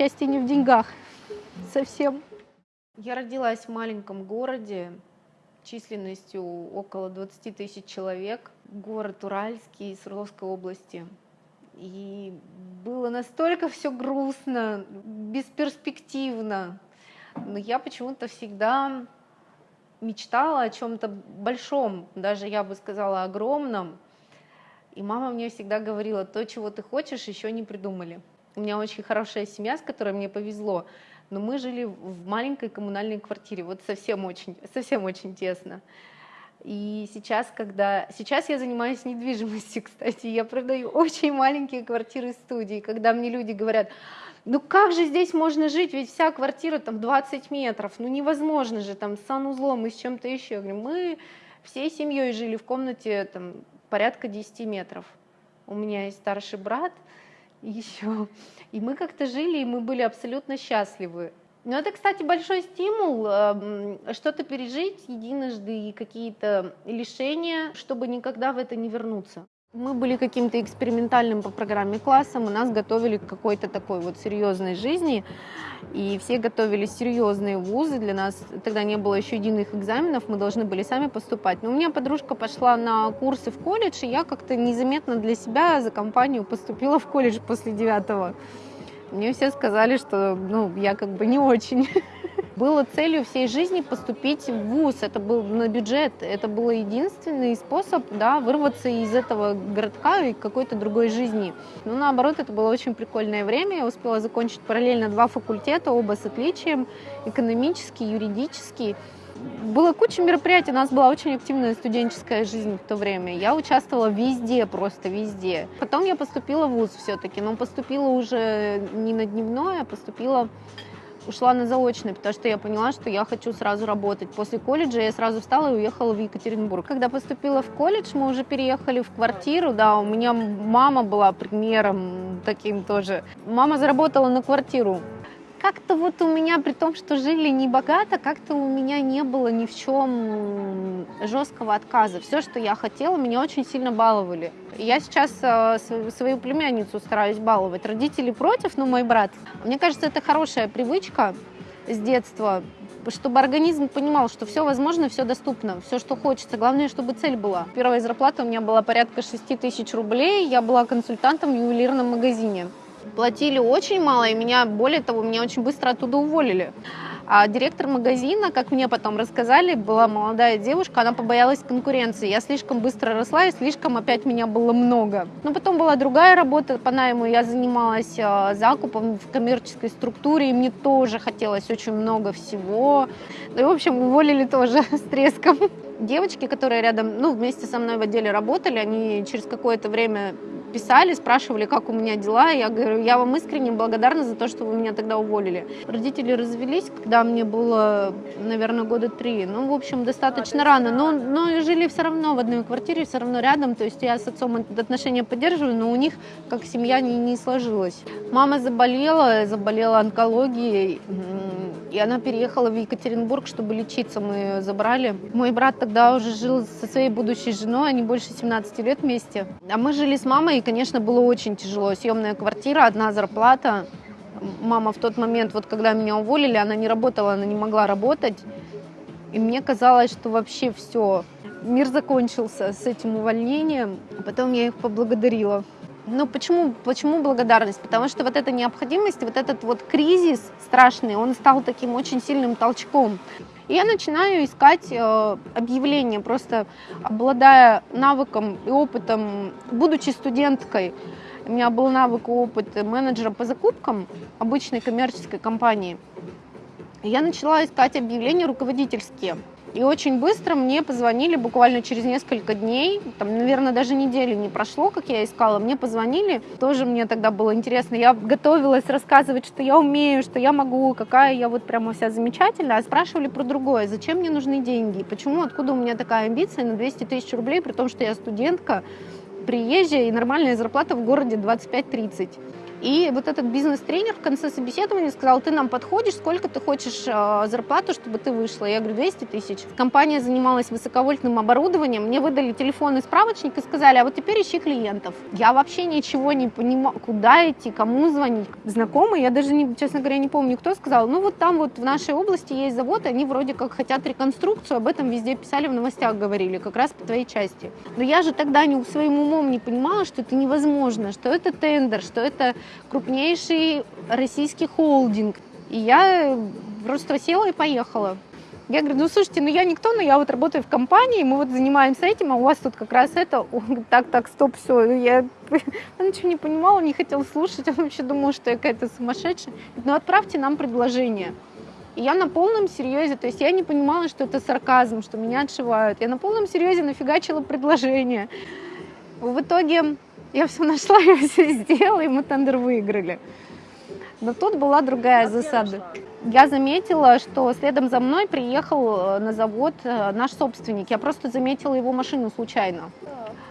счастье не в деньгах совсем. Я родилась в маленьком городе численностью около 20 тысяч человек, город Уральский Свердловской области. И было настолько все грустно, бесперспективно. Но я почему-то всегда мечтала о чем-то большом, даже я бы сказала огромном. И мама мне всегда говорила, то, чего ты хочешь, еще не придумали. У меня очень хорошая семья, с которой мне повезло, но мы жили в маленькой коммунальной квартире, вот совсем очень, совсем очень тесно. И сейчас, когда... Сейчас я занимаюсь недвижимостью, кстати, я продаю очень маленькие квартиры студии, когда мне люди говорят, ну как же здесь можно жить, ведь вся квартира там 20 метров, ну невозможно же там с санузлом и с чем-то еще. Я говорю, мы всей семьей жили в комнате там порядка 10 метров. У меня есть старший брат еще, и мы как-то жили, и мы были абсолютно счастливы. Ну, это, кстати, большой стимул эм, что-то пережить единожды и какие-то лишения, чтобы никогда в это не вернуться. Мы были каким-то экспериментальным по программе классом, и нас готовили к какой-то такой вот серьезной жизни, и все готовили серьезные вузы, для нас тогда не было еще единых экзаменов, мы должны были сами поступать. Но у меня подружка пошла на курсы в колледж, и я как-то незаметно для себя за компанию поступила в колледж после девятого. Мне все сказали, что ну, я как бы не очень. Было целью всей жизни поступить в ВУЗ, это был на бюджет, это был единственный способ да, вырваться из этого городка и какой-то другой жизни. Но наоборот, это было очень прикольное время, я успела закончить параллельно два факультета, оба с отличием, экономический, юридический было куча мероприятий, у нас была очень активная студенческая жизнь в то время. Я участвовала везде, просто везде. Потом я поступила в ВУЗ все-таки, но поступила уже не на дневное, а поступила ушла на заочный, потому что я поняла, что я хочу сразу работать. После колледжа я сразу встала и уехала в Екатеринбург. Когда поступила в колледж, мы уже переехали в квартиру, да, у меня мама была примером таким тоже. Мама заработала на квартиру как-то вот у меня, при том, что жили не богато, как-то у меня не было ни в чем жесткого отказа. Все, что я хотела, меня очень сильно баловали. Я сейчас э, свою племянницу стараюсь баловать. Родители против, но мой брат. Мне кажется, это хорошая привычка с детства, чтобы организм понимал, что все возможно, все доступно, все, что хочется. Главное, чтобы цель была. Первая зарплата у меня была порядка 6 тысяч рублей. Я была консультантом в ювелирном магазине. Платили очень мало, и меня, более того, меня очень быстро оттуда уволили. А директор магазина, как мне потом рассказали, была молодая девушка, она побоялась конкуренции. Я слишком быстро росла, и слишком опять меня было много. Но потом была другая работа по найму, я занималась а, закупом в коммерческой структуре, и мне тоже хотелось очень много всего. Ну и, в общем, уволили тоже с треском. Девочки, которые рядом, ну, вместе со мной в отделе работали, они через какое-то время писали, спрашивали, как у меня дела. Я говорю, я вам искренне благодарна за то, что вы меня тогда уволили. Родители развелись, когда мне было, наверное, года три. Ну, в общем, достаточно рано. Но, но жили все равно в одной квартире, все равно рядом. То есть я с отцом отношения поддерживаю, но у них как семья не, не сложилась. Мама заболела, заболела онкологией. И она переехала в Екатеринбург, чтобы лечиться. Мы ее забрали. Мой брат тогда уже жил со своей будущей женой, они больше 17 лет вместе. А мы жили с мамой, и, конечно, было очень тяжело. Съемная квартира, одна зарплата. Мама в тот момент, вот когда меня уволили, она не работала, она не могла работать. И мне казалось, что вообще все, мир закончился с этим увольнением. Потом я их поблагодарила. Ну, почему, почему благодарность? Потому что вот эта необходимость, вот этот вот кризис страшный, он стал таким очень сильным толчком. И я начинаю искать э, объявления, просто обладая навыком и опытом, будучи студенткой, у меня был навык и опыт менеджера по закупкам обычной коммерческой компании. я начала искать объявления руководительские. И очень быстро мне позвонили, буквально через несколько дней, там, наверное, даже недели не прошло, как я искала, мне позвонили, тоже мне тогда было интересно, я готовилась рассказывать, что я умею, что я могу, какая я вот прямо вся замечательная, а спрашивали про другое, зачем мне нужны деньги, почему, откуда у меня такая амбиция на 200 тысяч рублей, при том, что я студентка, приезжая и нормальная зарплата в городе 25-30. И вот этот бизнес-тренер в конце собеседования сказал, ты нам подходишь, сколько ты хочешь э, зарплату, чтобы ты вышла. Я говорю, 200 тысяч. Компания занималась высоковольтным оборудованием, мне выдали телефон и справочник и сказали, а вот теперь ищи клиентов. Я вообще ничего не понимаю, куда идти, кому звонить. Знакомый, я даже, не, честно говоря, не помню, кто сказал, ну вот там вот в нашей области есть завод, они вроде как хотят реконструкцию, об этом везде писали, в новостях говорили, как раз по твоей части. Но я же тогда не, своим умом не понимала, что это невозможно, что это тендер, что это крупнейший российский холдинг. И я просто села и поехала. Я говорю, ну слушайте, ну я никто, но я вот работаю в компании, мы вот занимаемся этим, а у вас тут как раз это, он говорит, так, так, стоп, все, я, я ничего не понимала, не хотела слушать, он вообще думал, что я какая-то сумасшедшая. Ну отправьте нам предложение. И я на полном серьезе, то есть я не понимала, что это сарказм, что меня отшивают. Я на полном серьезе нафигачила предложение. В итоге я все нашла, я все сделала, и мы тендер выиграли. Но тут была другая засада. Я заметила, что следом за мной приехал э, на завод э, наш собственник. Я просто заметила его машину случайно.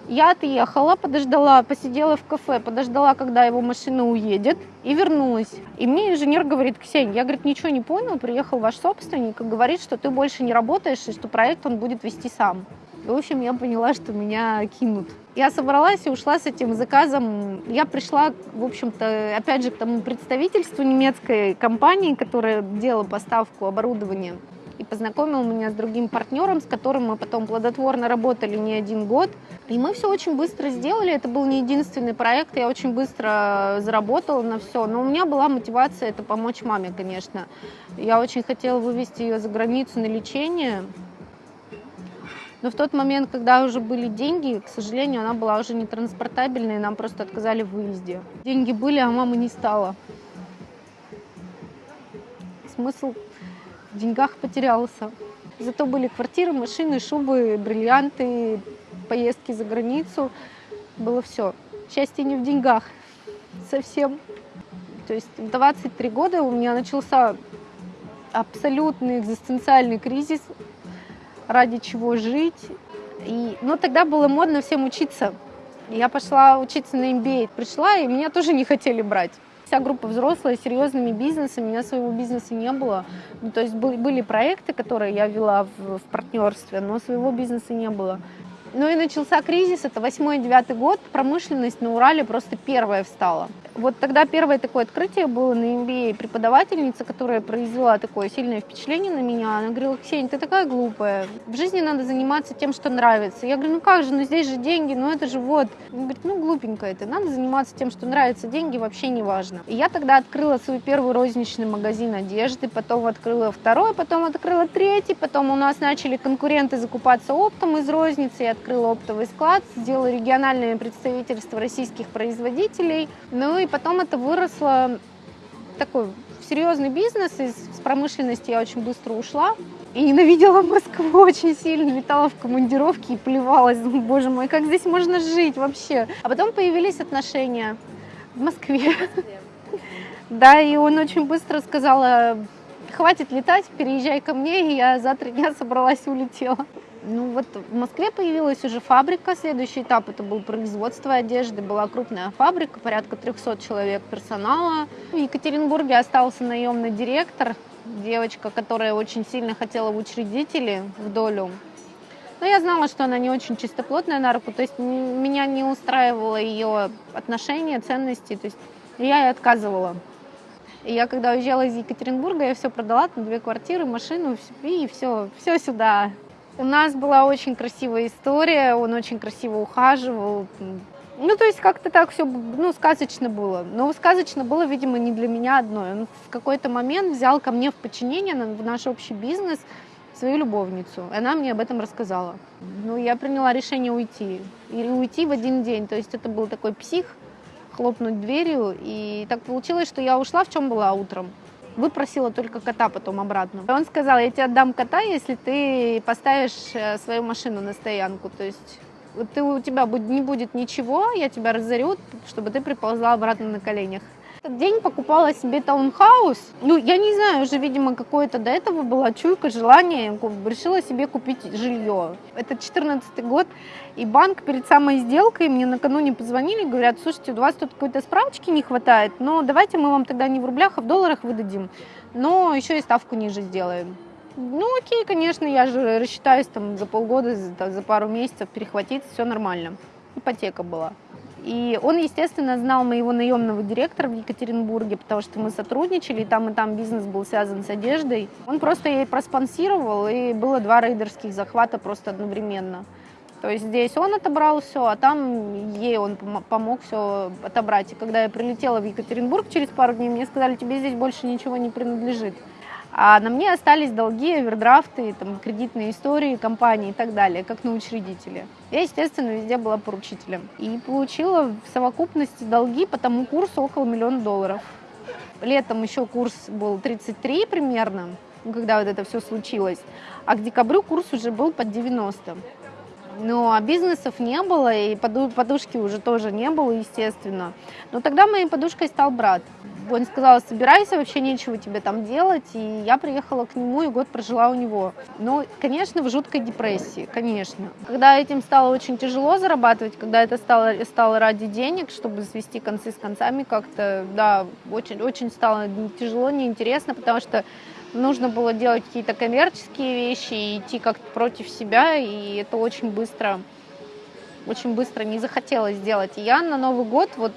Я отъехала, подождала, посидела в кафе, подождала, когда его машина уедет, и вернулась. И мне инженер говорит, Ксения, я, говорит, ничего не понял, приехал ваш собственник и говорит, что ты больше не работаешь, и что проект он будет вести сам. И, в общем, я поняла, что меня кинут. Я собралась и ушла с этим заказом. Я пришла, в общем-то, опять же, к тому представительству немецкой компании, которая делала поставку оборудования и познакомил меня с другим партнером, с которым мы потом плодотворно работали не один год. И мы все очень быстро сделали. Это был не единственный проект. Я очень быстро заработала на все. Но у меня была мотивация это помочь маме, конечно. Я очень хотела вывести ее за границу на лечение. Но в тот момент, когда уже были деньги, к сожалению, она была уже не транспортабельной, нам просто отказали в выезде. Деньги были, а мамы не стало. Смысл в деньгах потерялся. Зато были квартиры, машины, шубы, бриллианты, поездки за границу. Было все. Счастье не в деньгах. Совсем. То есть в 23 года у меня начался абсолютный экзистенциальный кризис ради чего жить. И, но тогда было модно всем учиться. Я пошла учиться на MBA, пришла, и меня тоже не хотели брать. Вся группа взрослая, серьезными бизнесами, у меня своего бизнеса не было. Ну, то есть были проекты, которые я вела в, в партнерстве, но своего бизнеса не было. Ну и начался кризис, это 8-9 год, промышленность на Урале просто первая встала. Вот тогда первое такое открытие было на MBA. Преподавательница, которая произвела такое сильное впечатление на меня, она говорила, Ксения, ты такая глупая. В жизни надо заниматься тем, что нравится. Я говорю, ну как же, ну здесь же деньги, ну это же вот. Она говорит, ну глупенькая ты, надо заниматься тем, что нравится. Деньги вообще не важно. И я тогда открыла свой первый розничный магазин одежды, потом открыла второй, потом открыла третий, потом у нас начали конкуренты закупаться оптом из розницы, я открыла оптовый склад, сделала региональное представительство российских производителей. Ну и потом это выросло такой серьезный бизнес, из промышленности я очень быстро ушла. И ненавидела Москву очень сильно, летала в командировке и плевалась. Боже мой, как здесь можно жить вообще? А потом появились отношения в Москве. Да, и он очень быстро сказал, хватит летать, переезжай ко мне, и я за три дня собралась и улетела. Ну вот в Москве появилась уже фабрика, следующий этап это был производство одежды, была крупная фабрика, порядка 300 человек персонала. В Екатеринбурге остался наемный директор, девочка, которая очень сильно хотела в учредители, в долю. Но я знала, что она не очень чистоплотная на руку, то есть меня не устраивало ее отношения, ценности, то есть я ей отказывала. И я когда уезжала из Екатеринбурга, я все продала, там две квартиры, машину, и все, все сюда. У нас была очень красивая история, он очень красиво ухаживал. Ну, то есть как-то так все, ну, сказочно было. Но сказочно было, видимо, не для меня одной. Он в какой-то момент взял ко мне в подчинение в наш общий бизнес свою любовницу. Она мне об этом рассказала. Ну, я приняла решение уйти. И уйти в один день. То есть это был такой псих, хлопнуть дверью. И так получилось, что я ушла, в чем была утром выпросила только кота потом обратно. Он сказал, я тебе отдам кота, если ты поставишь э, свою машину на стоянку. То есть ты, у тебя не будет ничего, я тебя разорю, чтобы ты приползла обратно на коленях. Этот день покупала себе таунхаус. Ну, я не знаю, уже, видимо, какое-то до этого была чуйка, желание. Решила себе купить жилье. Это 14 год. И банк перед самой сделкой мне накануне позвонили, говорят, слушайте, у вас тут какой-то справочки не хватает, но давайте мы вам тогда не в рублях, а в долларах выдадим. Но еще и ставку ниже сделаем. Ну окей, конечно, я же рассчитаюсь там за полгода, за, за пару месяцев перехватить, все нормально. Ипотека была. И он, естественно, знал моего наемного директора в Екатеринбурге, потому что мы сотрудничали, и там и там бизнес был связан с одеждой. Он просто ей проспонсировал, и было два рейдерских захвата просто одновременно. То есть здесь он отобрал все, а там ей он помог все отобрать. И когда я прилетела в Екатеринбург через пару дней, мне сказали, тебе здесь больше ничего не принадлежит. А на мне остались долги, овердрафты, там, кредитные истории компании и так далее, как на учредителе. Я, естественно, везде была поручителем. И получила в совокупности долги по тому курсу около миллиона долларов. Летом еще курс был 33 примерно, когда вот это все случилось. А к декабрю курс уже был под 90. А бизнесов не было, и подушки уже тоже не было, естественно. Но тогда моей подушкой стал брат. Он сказал, собирайся, вообще нечего тебе там делать. И я приехала к нему и год прожила у него. Ну, конечно, в жуткой депрессии, конечно. Когда этим стало очень тяжело зарабатывать, когда это стало, стало ради денег, чтобы свести концы с концами как-то, да, очень, очень стало тяжело, неинтересно, потому что нужно было делать какие-то коммерческие вещи и идти как-то против себя, и это очень быстро, очень быстро не захотелось сделать. И я на Новый год, вот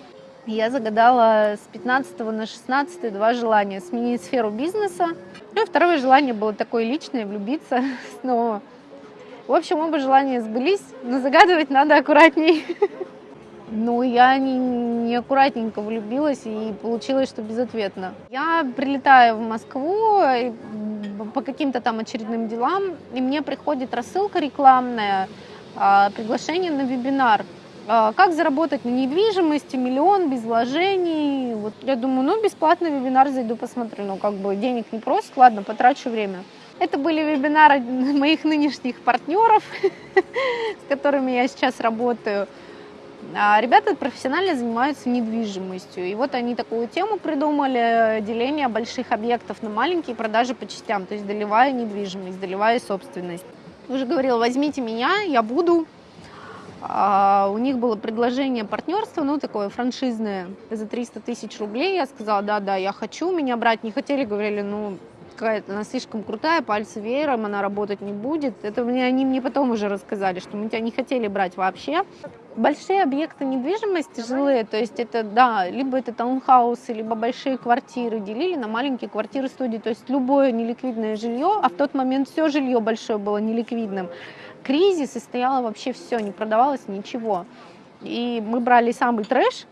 я загадала с 15 на 16 два желания. Сменить сферу бизнеса. Ну второе желание было такое личное, влюбиться снова. В общем, оба желания сбылись, но загадывать надо аккуратней. Ну, я не, не аккуратненько влюбилась и получилось, что безответно. Я прилетаю в Москву по каким-то там очередным делам, и мне приходит рассылка рекламная, а, приглашение на вебинар. А, как заработать на недвижимости, миллион без вложений. Вот я думаю, ну, бесплатный вебинар зайду, посмотрю. Ну, как бы денег не просят, ладно, потрачу время. Это были вебинары моих нынешних партнеров, с которыми я сейчас работаю. А ребята профессионально занимаются недвижимостью. И вот они такую тему придумали, деление больших объектов на маленькие, продажи по частям, то есть доливая недвижимость, доливая собственность. Уже говорила, возьмите меня, я буду. А у них было предложение партнерства, ну, такое франшизное, за 300 тысяч рублей. Я сказала, да-да, я хочу, меня брать не хотели, говорили, ну, какая-то, она слишком крутая, пальцы веером, она работать не будет. Это мне, они мне потом уже рассказали, что мы тебя не хотели брать вообще. Большие объекты недвижимости жилые, то есть это, да, либо это таунхаусы, либо большие квартиры делили на маленькие квартиры студии, то есть любое неликвидное жилье, а в тот момент все жилье большое было неликвидным. Кризис, и стояло вообще все, не продавалось ничего. И мы брали самый трэш,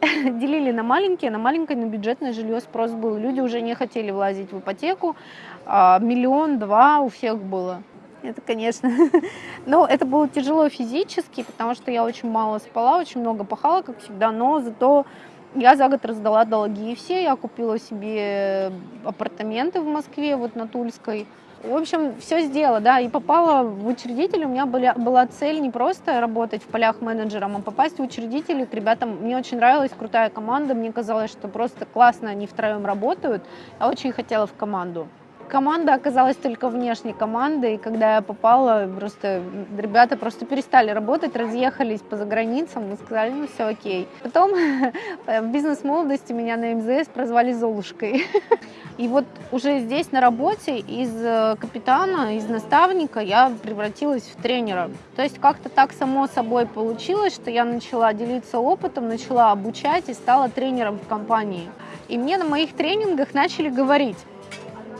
делили на маленькие, на маленькое, на бюджетное жилье спрос был. Люди уже не хотели влазить в ипотеку, а миллион-два у всех было. Это, конечно, но это было тяжело физически, потому что я очень мало спала, очень много пахала, как всегда, но зато я за год раздала долги. Все, я купила себе апартаменты в Москве, вот на Тульской, в общем, все сделала, да, и попала в учредитель. У меня была, была цель не просто работать в полях менеджером, а попасть в учредители к ребятам. Мне очень нравилась крутая команда, мне казалось, что просто классно они втроем работают. Я очень хотела в команду. Команда оказалась только внешней командой, и когда я попала, просто ребята просто перестали работать, разъехались по заграницам, мы сказали, ну все окей. Потом в бизнес-молодости меня на МЗС прозвали Золушкой. И вот уже здесь на работе из э, капитана, из наставника я превратилась в тренера. То есть как-то так само собой получилось, что я начала делиться опытом, начала обучать и стала тренером в компании. И мне на моих тренингах начали говорить,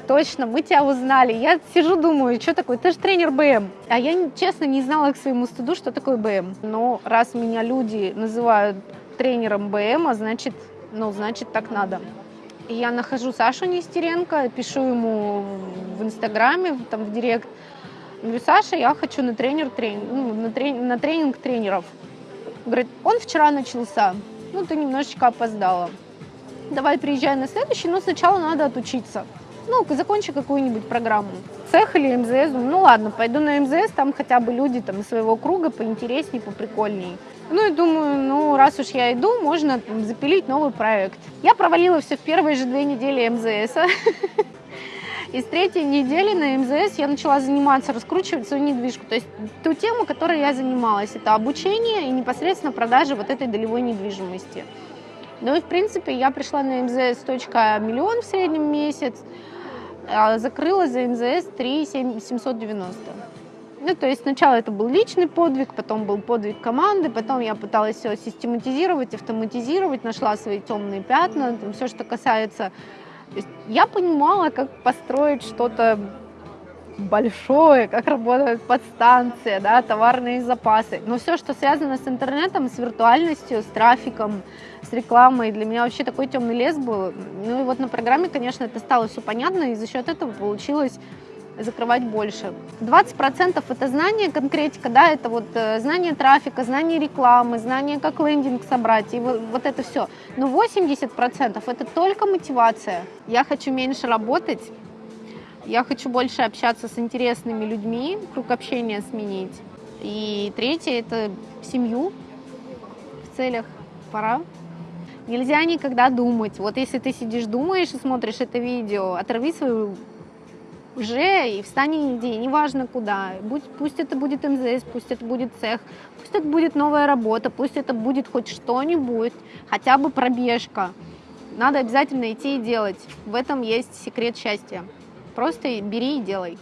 точно, мы тебя узнали. Я сижу, думаю, что такое, ты же тренер БМ. А я, честно, не знала к своему стыду, что такое БМ. Но раз меня люди называют тренером БМ, а значит, ну, значит, так надо. Я нахожу Сашу Нестеренко, пишу ему в Инстаграме, там в Директ. Говорю, Саша, я хочу на, тренер, трени... ну, на, трени... на тренинг тренеров. Говорит, он вчера начался, ну ты немножечко опоздала. Давай приезжай на следующий, но сначала надо отучиться ну, закончи какую-нибудь программу. Цех или МЗС, ну ладно, пойду на МЗС, там хотя бы люди там из своего круга поинтереснее, поприкольней. Ну и думаю, ну раз уж я иду, можно запилить новый проект. Я провалила все в первые же две недели МЗС. И с третьей недели на МЗС я начала заниматься, раскручивать свою недвижку. То есть ту тему, которой я занималась, это обучение и непосредственно продажа вот этой долевой недвижимости. Ну и в принципе я пришла на МЗС точка миллион в среднем месяц, а закрыла за МЗС 3 790. Ну, то есть сначала это был личный подвиг, потом был подвиг команды, потом я пыталась все систематизировать, автоматизировать, нашла свои темные пятна, там, все, что касается... Я понимала, как построить что-то большое, как работает подстанция, да, товарные запасы. Но все, что связано с интернетом, с виртуальностью, с трафиком, с рекламой, для меня вообще такой темный лес был. Ну и вот на программе, конечно, это стало все понятно, и за счет этого получилось закрывать больше. 20% это знание, конкретика, да, это вот э, знание трафика, знание рекламы, знание, как лендинг собрать, и вот, вот это все. Но 80% это только мотивация. Я хочу меньше работать, я хочу больше общаться с интересными людьми, круг общения сменить. И третье – это семью в целях пора. Нельзя никогда думать. Вот если ты сидишь, думаешь и смотришь это видео, оторви свою уже и встань и иди, неважно куда. Будь, пусть это будет МЗС, пусть это будет цех, пусть это будет новая работа, пусть это будет хоть что-нибудь, хотя бы пробежка. Надо обязательно идти и делать. В этом есть секрет счастья. Просто бери и делай.